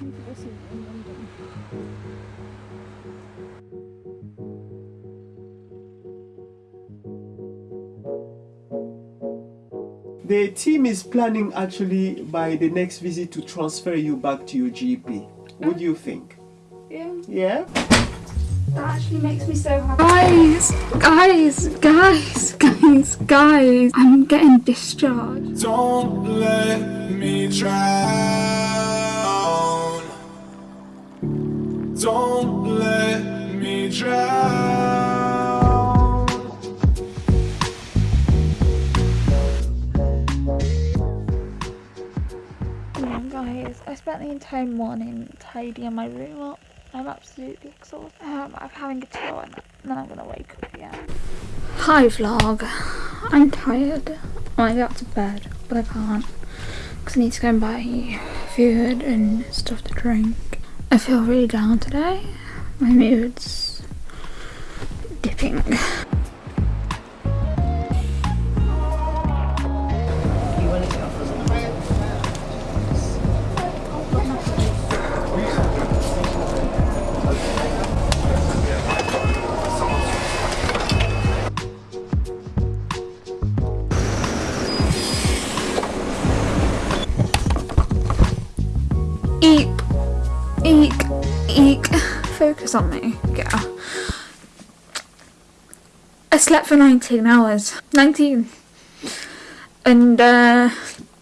waiting for this in London. The team is planning actually by the next visit to transfer you back to your GP. What do you think? Yeah, Yeah? that actually makes me so happy. Guys, guys, guys, guys, guys, I'm getting discharged. Don't let me drown. Don't let me drown. Yeah, guys, I spent the entire morning tidying my room up. I'm absolutely exhausted. Um, I'm having a chill and then I'm gonna wake up again. Hi vlog. I'm tired. I want to get to bed, but I can't. Because I need to go and buy food and stuff to drink. I feel really down today. My mood's dipping. Focus on me, girl. I slept for 19 hours. 19. And, uh,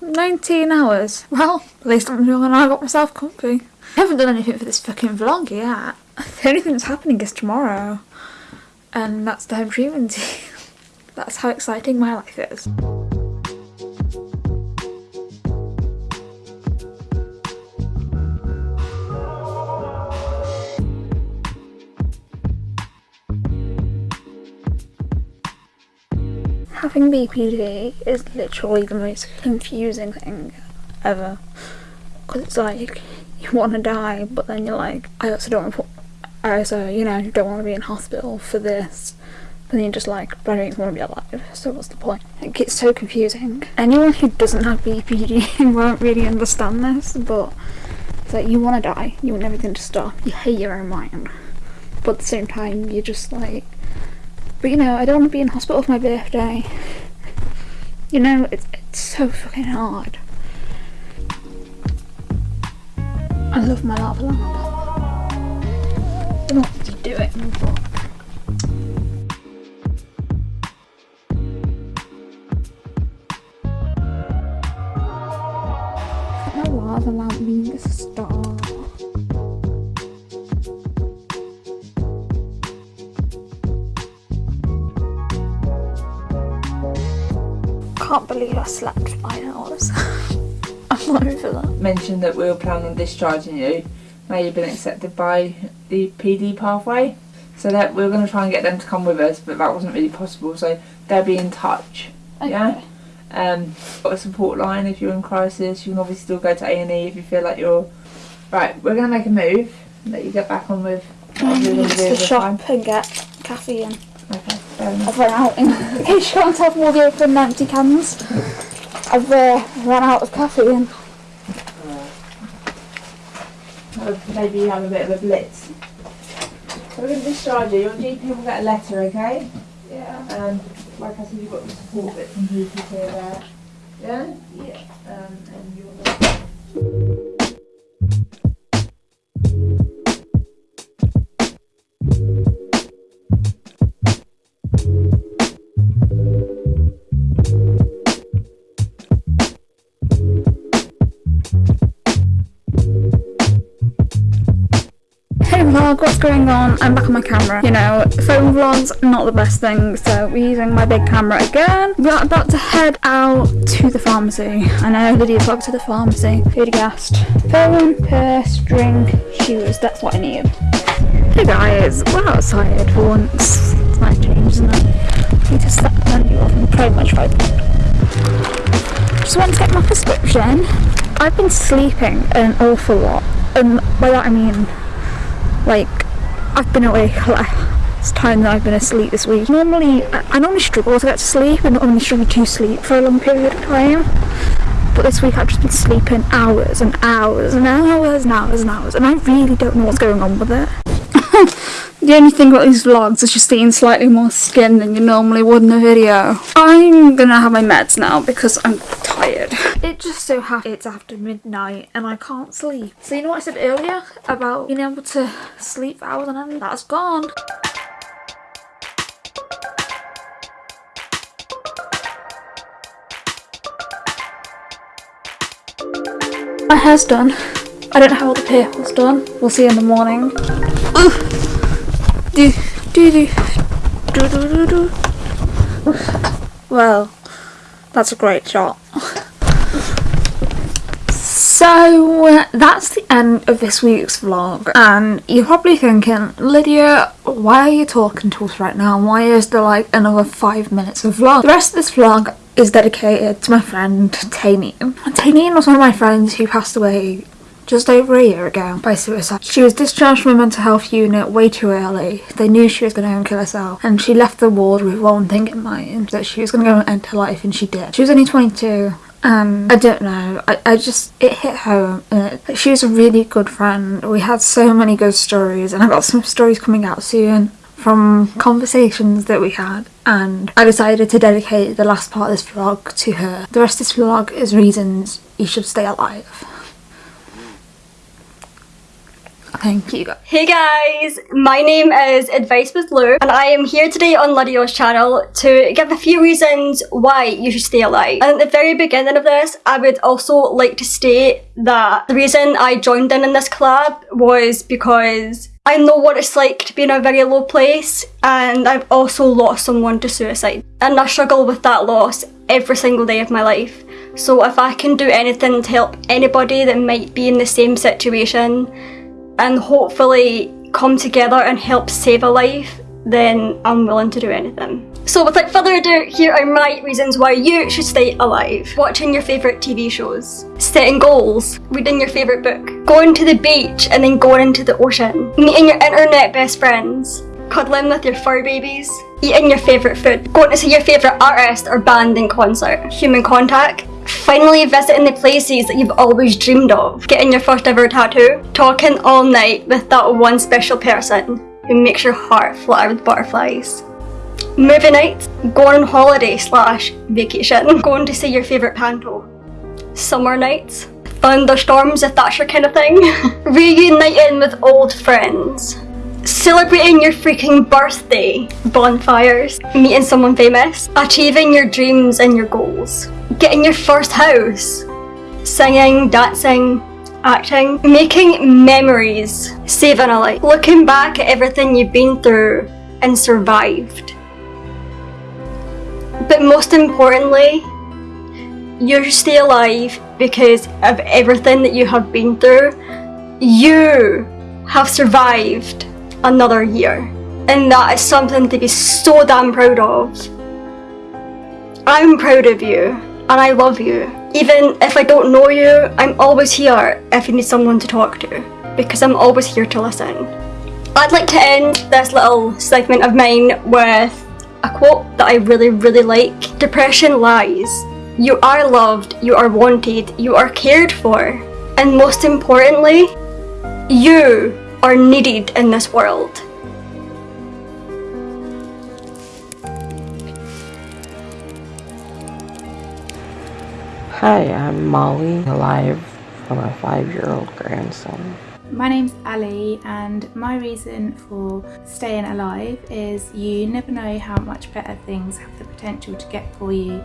19 hours. Well, at least I'm doing I got myself comfy. I haven't done anything for this fucking vlog yet. The only thing that's happening is tomorrow. And that's the home treatment. That's how exciting my life is. Having BPD is literally the most confusing thing ever. Because it's like, you want to die, but then you're like, I also don't want to I also, you know, don't want to be in hospital for this. But then you're just like, but I don't even want to be alive, so what's the point? It gets so confusing. Anyone who doesn't have BPD won't really understand this, but it's like, you want to die, you want everything to stop, you hate your own mind. But at the same time, you're just like, but you know, I don't want to be in hospital for my birthday. You know, it's, it's so fucking hard. I love my lava lamp. I don't know to do it, my lava lamp being a star. I can't believe I slept for nine hours. I'm not over that. mentioned that we were planning on discharging you. Now you've been accepted by the PD pathway. So that we were going to try and get them to come with us, but that wasn't really possible. So they'll be in touch. Yeah. Um, got a support line if you're in crisis. You can obviously still go to A and E if you feel like you're. Right, we're going to make a move. Let you get back on with. what you're gonna do to the time. shop and get caffeine. Okay, enough. I've run out. In case you can't have more the open empty cans, I've uh, run out of caffeine. Uh, Maybe you have a bit of a blitz. So we're going to discharge you. Your GP will get a letter, okay? Yeah. Um, like I said, you've got the support bits and pieces here there. Yeah? Yeah. Um, and you're going on? I'm back on my camera. You know, phone vlogs, not the best thing, so we're using my big camera again. We're about to head out to the pharmacy. I know, Lydia vlog to the pharmacy. Food gassed. Phone, purse, drink, shoes, that's what I need. Hey guys, we're outside for once. It's nice change, isn't it? We just sat plenty of and pretty much right. Just went to get my prescription. I've been sleeping an awful lot. And by that I mean like I've been awake less time than I've been asleep this week. Normally, I, I normally struggle to get to sleep and normally struggle to sleep for a long period of time. But this week I've just been sleeping hours and hours and hours and hours and hours, and I really don't know what's going on with it. The only thing about these vlogs is just seeing slightly more skin than you normally would in a video. I'm gonna have my meds now because I'm tired. It just so happens it's after midnight and I can't sleep. So you know what I said earlier about being able to sleep for hours and end? That's gone. My hair's done. I don't know how all the purple's done. We'll see in the morning. Ugh. Do, do, do, do, do, do, do. Well, that's a great shot. So that's the end of this week's vlog, and you're probably thinking, Lydia, why are you talking to us right now? Why is there like another five minutes of vlog? The rest of this vlog is dedicated to my friend Taineen. Taineen was one of my friends who passed away just over a year ago by suicide. She was discharged from a mental health unit way too early. They knew she was going to go and kill herself and she left the ward with one thing in mind that she was going to go and end her life and she did. She was only 22 and I don't know, I, I just, it hit home. She was a really good friend. We had so many good stories and I've got some stories coming out soon from conversations that we had and I decided to dedicate the last part of this vlog to her. The rest of this vlog is reasons you should stay alive. Thank you. Hey guys, my name is Advice with Lou and I am here today on Lydia's channel to give a few reasons why you should stay alive. And at the very beginning of this, I would also like to state that the reason I joined in in this collab was because I know what it's like to be in a very low place and I've also lost someone to suicide. And I struggle with that loss every single day of my life. So if I can do anything to help anybody that might be in the same situation and hopefully come together and help save a life, then I'm willing to do anything. So without further ado, here are my reasons why you should stay alive. Watching your favourite TV shows, setting goals, reading your favourite book, going to the beach and then going into the ocean, meeting your internet best friends, cuddling with your fur babies, eating your favourite food, going to see your favourite artist or band in concert, human contact, finally visiting the places that you've always dreamed of, getting your first ever tattoo, talking all night with that one special person who makes your heart flutter with butterflies. Movie nights, going on holiday slash vacation, going to see your favourite panto. Summer nights, thunderstorms if that's your kind of thing, reuniting with old friends, celebrating your freaking birthday, bonfires, meeting someone famous, achieving your dreams and your goals, getting your first house, singing, dancing, acting, making memories, saving a life, looking back at everything you've been through and survived. But most importantly, you stay alive because of everything that you have been through. You have survived another year. And that is something to be so damn proud of. I'm proud of you and I love you. Even if I don't know you, I'm always here if you need someone to talk to because I'm always here to listen. I'd like to end this little segment of mine with a quote that I really, really like. Depression lies. You are loved, you are wanted, you are cared for. And most importantly, you are needed in this world. Hi, I'm Molly, alive for my five year old grandson. My name's Ali, and my reason for staying alive is you never know how much better things have the potential to get for you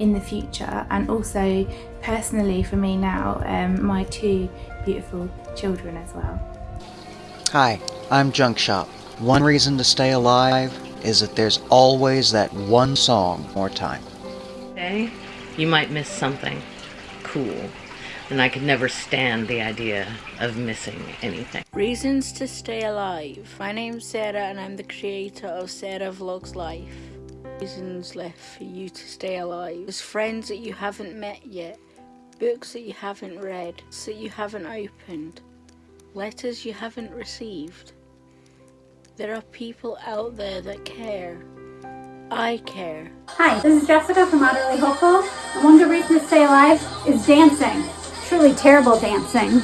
in the future. And also, personally, for me now, um, my two beautiful children as well. Hi, I'm Junk Shop. One reason to stay alive is that there's always that one song more time. Today, you might miss something cool, and I could never stand the idea of missing anything. Reasons to stay alive. My name's Sarah, and I'm the creator of Sarah Vlogs Life. Reasons left for you to stay alive. There's friends that you haven't met yet, books that you haven't read, that you haven't opened, letters you haven't received. There are people out there that care. I care. Hi, this is Jessica from Utterly Hopeful, and one good reason to stay alive is dancing. Truly terrible dancing.